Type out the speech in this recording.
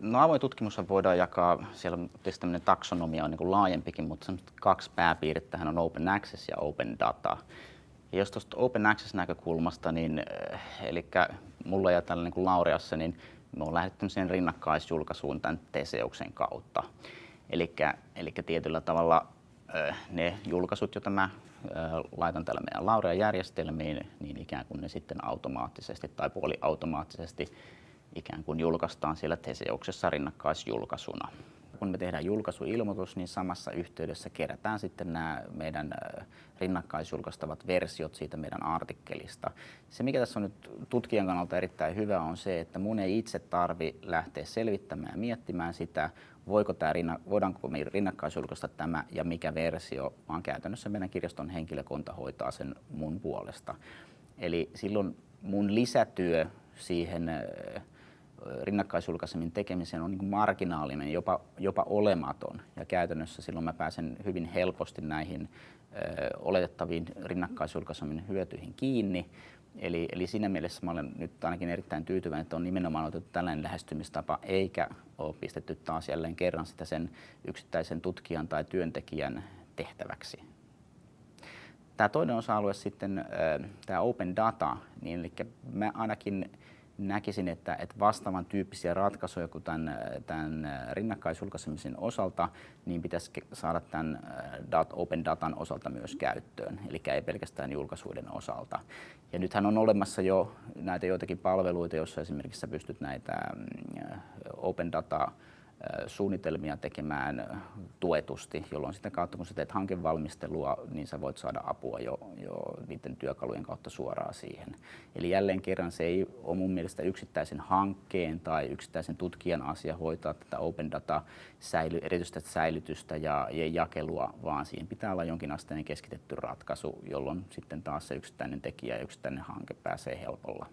No avoin tutkimus voidaan jakaa, siellä tietysti tämmöinen taksonomia on niin kuin laajempikin, mutta kaksi pääpiirrettähän on open access ja open data. Ja jos tuosta open access näkökulmasta, niin eli mulla ja tällä niin kuin Laureassa, niin me on lähdetty sen rinnakkaisjulkaisuun tämän Teseuksen kautta. Eli tietyllä tavalla ne julkaisut, joita mä laitan tällä meidän Laurea-järjestelmiin, niin ikään kuin ne sitten automaattisesti tai puoliautomaattisesti ikään kuin julkaistaan siellä Teseuksessa rinnakkaisjulkaisuna. Kun me tehdään julkaisuilmoitus, niin samassa yhteydessä kerätään sitten nämä meidän rinnakkaisjulkaistavat versiot siitä meidän artikkelista. Se, mikä tässä on nyt tutkijan kannalta erittäin hyvä, on se, että mun ei itse tarvi lähteä selvittämään ja miettimään sitä, voiko tämä, voidaanko me rinnakkaisjulkaista tämä ja mikä versio, vaan käytännössä meidän kirjaston henkilökunta hoitaa sen mun puolesta. Eli silloin mun lisätyö siihen rinnakkaisjulkaisemmin tekemiseen on niin marginaalinen, jopa, jopa olematon. Ja käytännössä silloin mä pääsen hyvin helposti näihin ö, oletettaviin rinnakkaisjulkaisemmin hyötyihin kiinni. Eli, eli siinä mielessä mä olen nyt ainakin erittäin tyytyväinen, että on nimenomaan otettu tällainen lähestymistapa, eikä ole pistetty taas jälleen kerran sitä sen yksittäisen tutkijan tai työntekijän tehtäväksi. Tämä toinen osa-alue sitten, tämä open data, niin eli mä ainakin näkisin, että, että vastaavan tyyppisiä ratkaisuja kuin tämän, tämän rinnakkaisjulkaisemisen osalta, niin pitäisi saada tämän dat, open datan osalta myös käyttöön, eli ei pelkästään julkaisuiden osalta. Ja nythän on olemassa jo näitä joitakin palveluita, joissa esimerkiksi pystyt näitä open data suunnitelmia tekemään tuetusti, jolloin sitä kautta kun sä teet hankevalmistelua, niin sä voit saada apua jo, jo niiden työkalujen kautta suoraan siihen. Eli jälleen kerran se ei ole mun mielestä yksittäisen hankkeen tai yksittäisen tutkijan asia hoitaa tätä open data säily, erityistä säilytystä ja, ja jakelua, vaan siihen pitää olla jonkinasteinen keskitetty ratkaisu, jolloin sitten taas se yksittäinen tekijä ja yksittäinen hanke pääsee helpolla